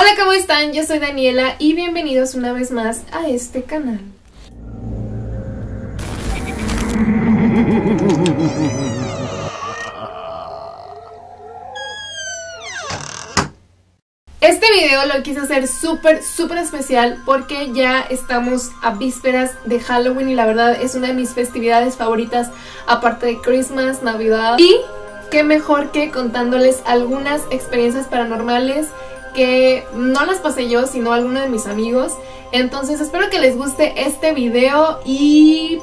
Hola, ¿cómo están? Yo soy Daniela y bienvenidos una vez más a este canal. Este video lo quise hacer súper, súper especial porque ya estamos a vísperas de Halloween y la verdad es una de mis festividades favoritas aparte de Christmas, Navidad y qué mejor que contándoles algunas experiencias paranormales que no las pasé yo sino alguno de mis amigos entonces espero que les guste este video y...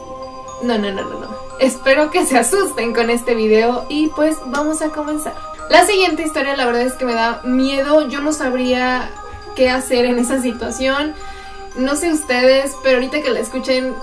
no, no, no, no, no espero que se asusten con este video y pues vamos a comenzar la siguiente historia la verdad es que me da miedo, yo no sabría qué hacer en esa situación. No sé ustedes, pero ahorita que la escuchen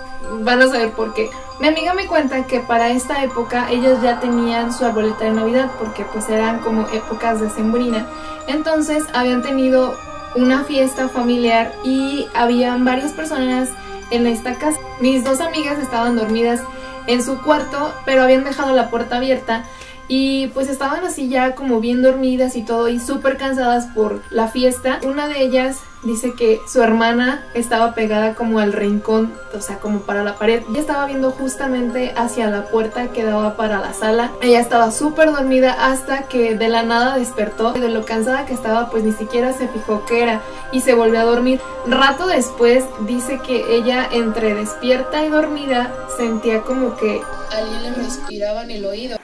van a saber por qué. Mi amiga me cuenta que para esta época ellos ya tenían su arboleta de Navidad porque pues eran como épocas de sembrina. Entonces habían tenido una fiesta familiar y habían varias personas en esta casa. Mis dos amigas estaban dormidas en su cuarto, pero habían dejado la puerta abierta y pues estaban así ya como bien dormidas y todo y súper cansadas por la fiesta. Una de ellas dice que su hermana estaba pegada como al rincón, o sea, como para la pared. Ella estaba viendo justamente hacia la puerta que daba para la sala. Ella estaba súper dormida hasta que de la nada despertó. De lo cansada que estaba, pues ni siquiera se fijó que era y se volvió a dormir. Rato después dice que ella entre despierta y dormida sentía como que alguien le respiraba en el oído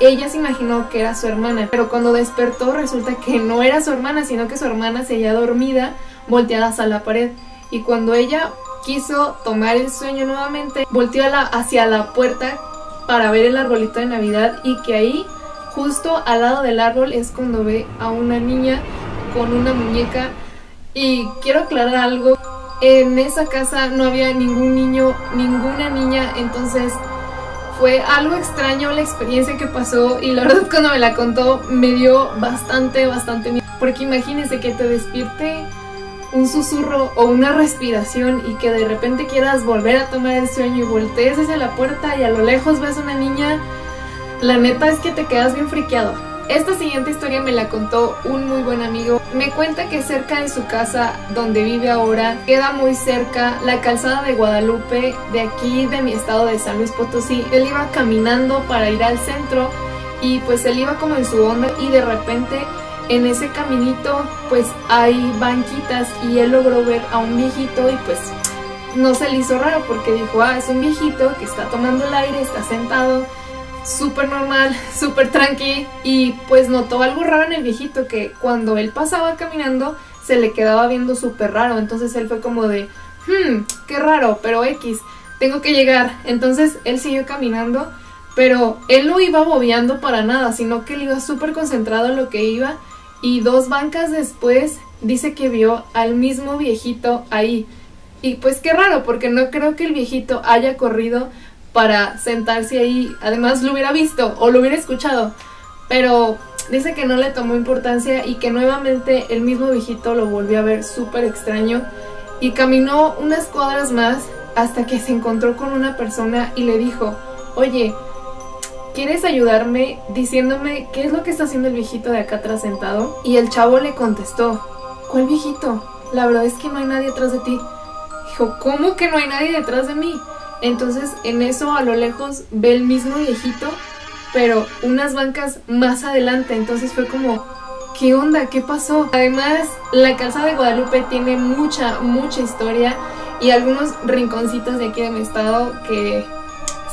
ella se imaginó que era su hermana, pero cuando despertó resulta que no era su hermana, sino que su hermana seguía dormida, volteada hacia la pared. Y cuando ella quiso tomar el sueño nuevamente, volteó hacia la puerta para ver el arbolito de Navidad y que ahí, justo al lado del árbol, es cuando ve a una niña con una muñeca. Y quiero aclarar algo, en esa casa no había ningún niño, ninguna niña, entonces fue algo extraño la experiencia que pasó y la verdad cuando me la contó me dio bastante, bastante miedo. Porque imagínense que te despierte un susurro o una respiración y que de repente quieras volver a tomar el sueño y voltees hacia la puerta y a lo lejos ves una niña, la neta es que te quedas bien friqueado. Esta siguiente historia me la contó un muy buen amigo. Me cuenta que cerca de su casa, donde vive ahora, queda muy cerca la calzada de Guadalupe, de aquí de mi estado de San Luis Potosí. Él iba caminando para ir al centro y pues él iba como en su onda y de repente en ese caminito pues hay banquitas y él logró ver a un viejito y pues no se le hizo raro porque dijo, ah, es un viejito que está tomando el aire, está sentado súper normal, súper tranqui y pues notó algo raro en el viejito que cuando él pasaba caminando se le quedaba viendo súper raro, entonces él fue como de, hmm, qué raro, pero X, tengo que llegar, entonces él siguió caminando, pero él no iba bobeando para nada, sino que él iba súper concentrado en lo que iba y dos bancas después dice que vio al mismo viejito ahí. Y pues qué raro, porque no creo que el viejito haya corrido para sentarse ahí. Además lo hubiera visto o lo hubiera escuchado. Pero dice que no le tomó importancia y que nuevamente el mismo viejito lo volvió a ver súper extraño. Y caminó unas cuadras más hasta que se encontró con una persona y le dijo, oye, ¿quieres ayudarme diciéndome qué es lo que está haciendo el viejito de acá atrás sentado? Y el chavo le contestó, ¿cuál viejito? La verdad es que no hay nadie atrás de ti. Dijo, ¿cómo que no hay nadie detrás de mí? Entonces en eso a lo lejos ve el mismo viejito, pero unas bancas más adelante. Entonces fue como, ¿qué onda? ¿Qué pasó? Además, la casa de Guadalupe tiene mucha, mucha historia y algunos rinconcitos de aquí de mi estado que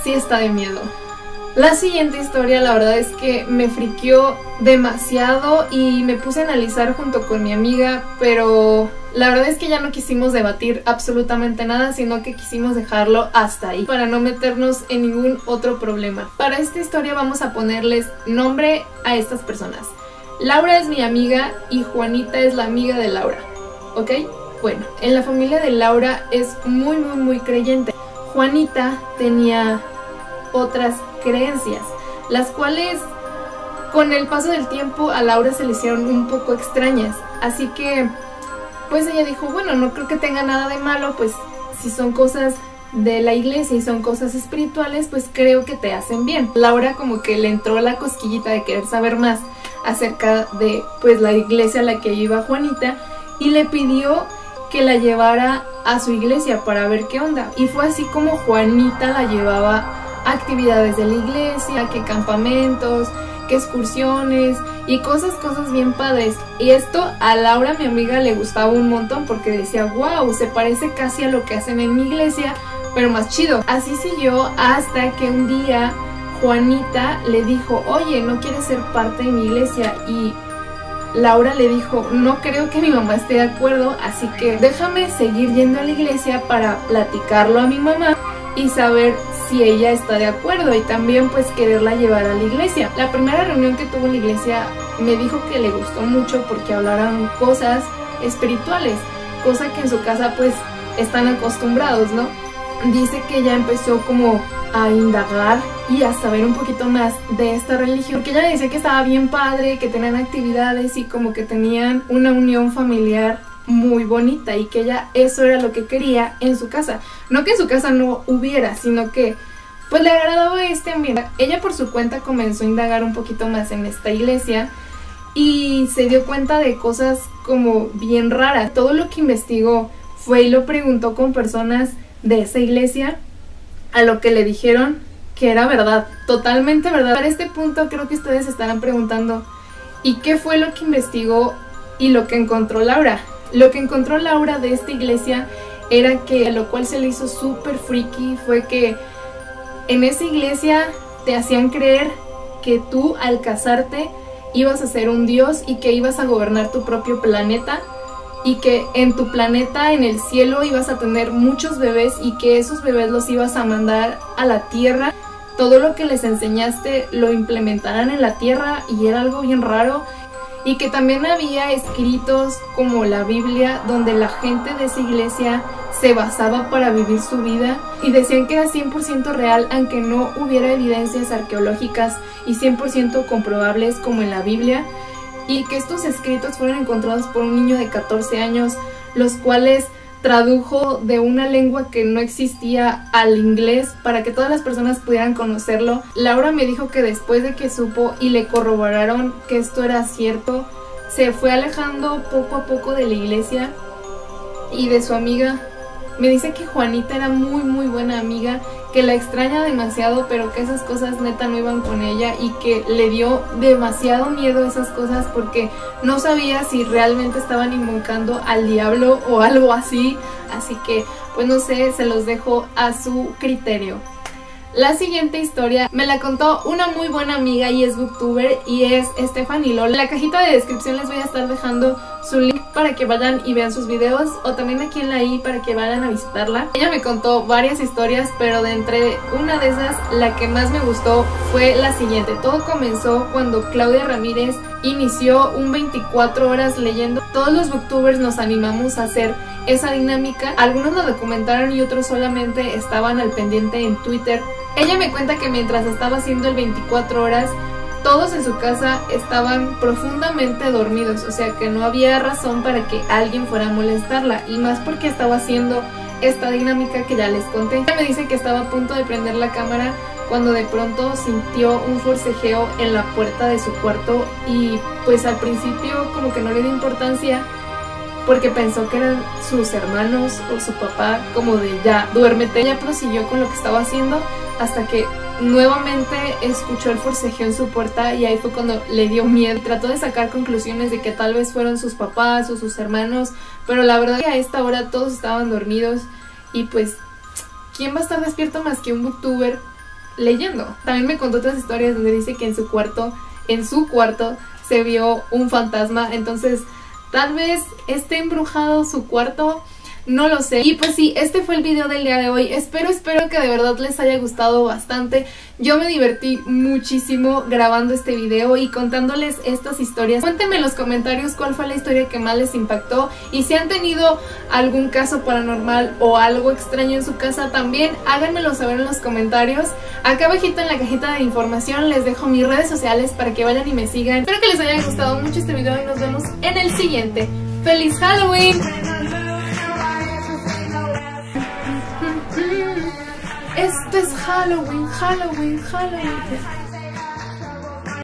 sí está de miedo. La siguiente historia la verdad es que me friqueó demasiado y me puse a analizar junto con mi amiga, pero la verdad es que ya no quisimos debatir absolutamente nada, sino que quisimos dejarlo hasta ahí, para no meternos en ningún otro problema. Para esta historia vamos a ponerles nombre a estas personas. Laura es mi amiga y Juanita es la amiga de Laura, ¿ok? Bueno, en la familia de Laura es muy muy muy creyente. Juanita tenía otras creencias, las cuales con el paso del tiempo a Laura se le hicieron un poco extrañas. Así que, pues ella dijo, bueno, no creo que tenga nada de malo, pues si son cosas de la iglesia y son cosas espirituales, pues creo que te hacen bien. Laura como que le entró la cosquillita de querer saber más. acerca de pues la iglesia a la que iba Juanita y le pidió que la llevara a su iglesia para ver qué onda. Y fue así como Juanita la llevaba actividades de la iglesia, que campamentos, que excursiones y cosas, cosas bien padres. Y esto a Laura, mi amiga, le gustaba un montón porque decía, wow, se parece casi a lo que hacen en mi iglesia, pero más chido. Así siguió hasta que un día Juanita le dijo, oye, ¿no quieres ser parte de mi iglesia? Y Laura le dijo, no creo que mi mamá esté de acuerdo, así que déjame seguir yendo a la iglesia para platicarlo a mi mamá y saber si ella está de acuerdo y también pues quererla llevar a la iglesia. La primera reunión que tuvo en la iglesia me dijo que le gustó mucho porque hablaran cosas espirituales, cosa que en su casa pues están acostumbrados, ¿no? Dice que ella empezó como a indagar y a saber un poquito más de esta religión, porque ella decía que estaba bien padre, que tenían actividades y como que tenían una unión familiar muy bonita y que ella eso era lo que quería en su casa. No que en su casa no hubiera, sino que pues le agradaba este ambiente. Ella por su cuenta comenzó a indagar un poquito más en esta iglesia y se dio cuenta de cosas como bien raras. Todo lo que investigó fue y lo preguntó con personas de esa iglesia a lo que le dijeron que era verdad, totalmente verdad. Para este punto creo que ustedes estarán preguntando, ¿y qué fue lo que investigó y lo que encontró Laura? Lo que encontró Laura de esta iglesia era que lo cual se le hizo súper freaky fue que en esa iglesia te hacían creer que tú al casarte ibas a ser un dios y que ibas a gobernar tu propio planeta y que en tu planeta, en el cielo, ibas a tener muchos bebés y que esos bebés los ibas a mandar a la tierra. Todo lo que les enseñaste lo implementarán en la tierra y era algo bien raro y que también había escritos como la Biblia donde la gente de esa iglesia se basaba para vivir su vida y decían que era 100% real aunque no hubiera evidencias arqueológicas y 100% comprobables como en la Biblia y que estos escritos fueron encontrados por un niño de 14 años los cuales tradujo de una lengua que no existía al inglés para que todas las personas pudieran conocerlo. Laura me dijo que después de que supo y le corroboraron que esto era cierto, se fue alejando poco a poco de la iglesia y de su amiga. Me dice que Juanita era muy muy buena amiga, que la extraña demasiado, pero que esas cosas neta no iban con ella y que le dio demasiado miedo esas cosas porque no sabía si realmente estaban invocando al diablo o algo así. Así que, pues no sé, se los dejo a su criterio. La siguiente historia me la contó una muy buena amiga y es booktuber y es Stephanie Lola. En la cajita de descripción les voy a estar dejando su link para que vayan y vean sus videos o también aquí en la i para que vayan a visitarla. Ella me contó varias historias, pero de entre una de esas, la que más me gustó fue la siguiente. Todo comenzó cuando Claudia Ramírez inició un 24 horas leyendo. Todos los booktubers nos animamos a hacer esa dinámica. Algunos lo documentaron y otros solamente estaban al pendiente en Twitter. Ella me cuenta que mientras estaba haciendo el 24 horas, todos en su casa estaban profundamente dormidos, o sea que no había razón para que alguien fuera a molestarla, y más porque estaba haciendo esta dinámica que ya les conté. Ella me dice que estaba a punto de prender la cámara cuando de pronto sintió un forcejeo en la puerta de su cuarto y pues al principio como que no le dio importancia porque pensó que eran sus hermanos o su papá como de ya, duérmete. Ella prosiguió con lo que estaba haciendo hasta que nuevamente escuchó el forcejeo en su puerta y ahí fue cuando le dio miedo. Trató de sacar conclusiones de que tal vez fueron sus papás o sus hermanos, pero la verdad que a esta hora todos estaban dormidos y pues, ¿quién va a estar despierto más que un booktuber leyendo? También me contó otras historias donde dice que en su cuarto, en su cuarto, se vio un fantasma, entonces tal vez esté embrujado su cuarto no lo sé. Y pues sí, este fue el video del día de hoy. Espero, espero que de verdad les haya gustado bastante. Yo me divertí muchísimo grabando este video y contándoles estas historias. Cuéntenme en los comentarios cuál fue la historia que más les impactó y si han tenido algún caso paranormal o algo extraño en su casa también, háganmelo saber en los comentarios. Acá abajito en la cajita de información les dejo mis redes sociales para que vayan y me sigan. Espero que les haya gustado mucho este video y nos vemos en el siguiente. ¡Feliz Halloween! Es Halloween, Halloween, Halloween.